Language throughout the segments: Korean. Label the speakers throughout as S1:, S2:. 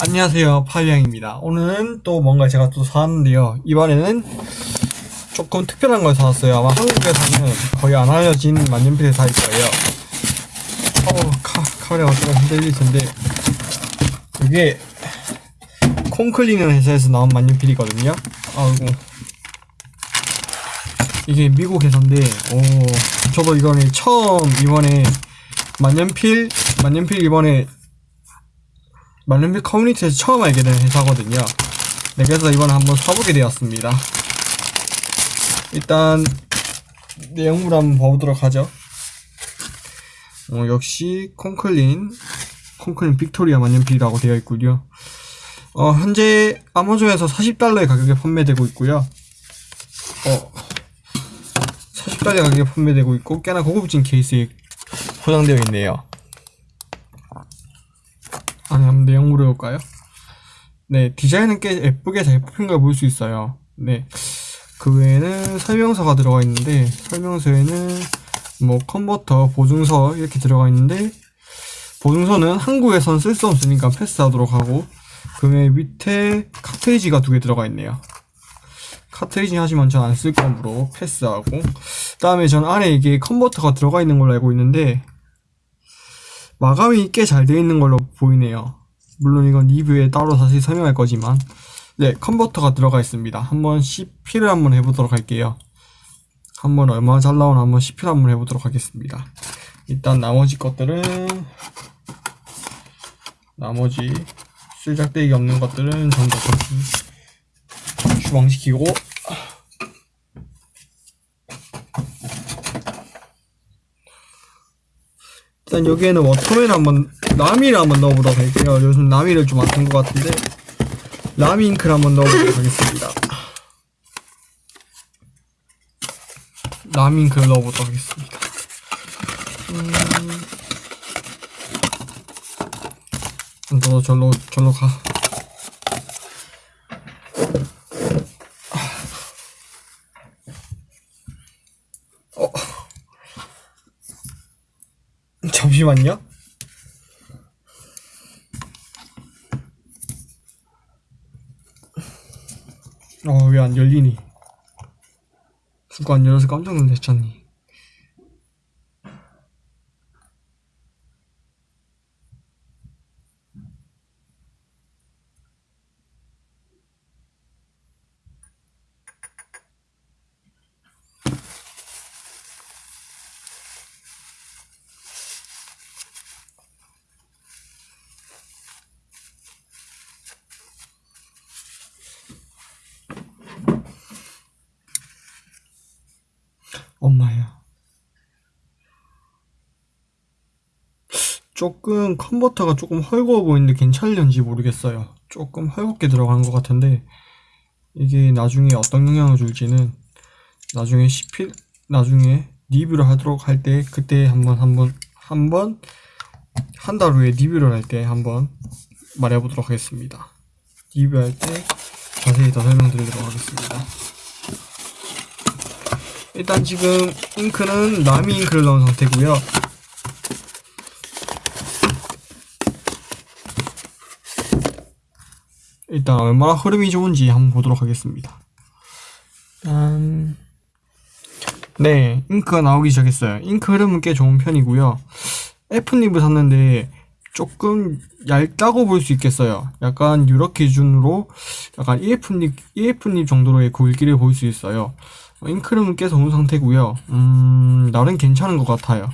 S1: 안녕하세요. 파이양입니다. 오늘은 또 뭔가 제가 또 사왔는데요. 이번에는 조금 특별한 걸 사왔어요. 아마 한국에서는 거의 안 알려진 만년필을 살 거예요. 어우 카, 카메라가 조금 흔들릴 텐데. 이게 콩클리는 회사에서 나온 만년필이거든요. 아이고. 이게 미국 회사인데 오 저도 이거는 처음 이번에 만년필 만년필 이번에 만년필 커뮤니티에서 처음 알게 된 회사거든요. 네, 그래서 이번에 한번 사보게 되었습니다. 일단 내용물 한번 봐보도록 하죠. 어, 역시 콩클린 콩클린 빅토리아 만년필이라고 되어 있고요. 어, 현재 아마존에서 40달러의 가격에 판매되고 있고요. 어, 40달러 가격에 판매되고 있고 꽤나 고급진 케이스에 포장되어 있네요. 아니 한번 내용물을 볼까요? 네 디자인은 꽤 예쁘게 잘 뽑힌 걸 볼 수 있어요 네 그 외에는 설명서가 들어가 있는데 설명서에는 뭐 컨버터 보증서 이렇게 들어가 있는데 보증서는 한국에선 쓸 수 없으니까 패스하도록 하고 그외 밑에 카트리지가 두 개 들어가 있네요 카트리지 하시면 전 안 쓸 거므로 패스하고 그 다음에 전 안에 이게 컨버터가 들어가 있는 걸로 알고 있는데 마감이 꽤 잘 되어 있는 걸로 보이네요. 물론 이건 리뷰에 따로 다시 설명할 거지만 네 컨버터가 들어가 있습니다. 한번 CP를 한번 해보도록 할게요. 한번 얼마나 잘 나오나 한번 CP를 한번 해보도록 하겠습니다. 일단 나머지 것들은 나머지 쓰잘데기 없는 것들은 전부 다 추방시키고 일단 여기에는 워터맨 한번 라미를 한번 넣어보도록 할게요. 요즘 라미를 좀 안 쓴 것 같은데 라미 잉크를 한번 넣어보도록 하겠습니다. 라미 잉크를 넣어보도록 하겠습니다. 음... 너 절로 절로 가. 어. 잠시만요. 어, 왜 안 열리니? 누가 안 열어서 깜짝 놀랐잖니. 엄마야. 조금 컨버터가 조금 헐거워 보이는데 괜찮을지 모르겠어요. 조금 헐겁게 들어가는 것 같은데 이게 나중에 어떤 영향을 줄지는 나중에 CP 나중에 리뷰를 하도록 할 때 그때 한번 한번 한번 한 달 후에 리뷰를 할 때 한번 말해보도록 하겠습니다. 리뷰할 때 자세히 더 설명드리도록 하겠습니다. 일단 지금 잉크는 라미 잉크를 넣은 상태고요. 일단 얼마나 흐름이 좋은지 한번 보도록 하겠습니다. 일단 네 잉크가 나오기 시작했어요. 잉크 흐름은 꽤 좋은 편이고요. F닙을 샀는데 조금 얇다고 볼 수 있겠어요. 약간 유럽 기준으로 약간 EF닙, EF닙 정도로의 굵기를 볼 수 있어요 잉크름은 꽤 좋은 상태고요. 음 나름 괜찮은 것 같아요.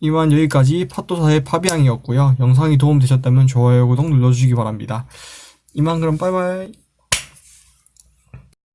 S1: 이만 여기까지 팟도사의 파비앙이었고요. 영상이 도움되셨다면 좋아요 구독 눌러주시기 바랍니다. 이만 그럼 빠이빠이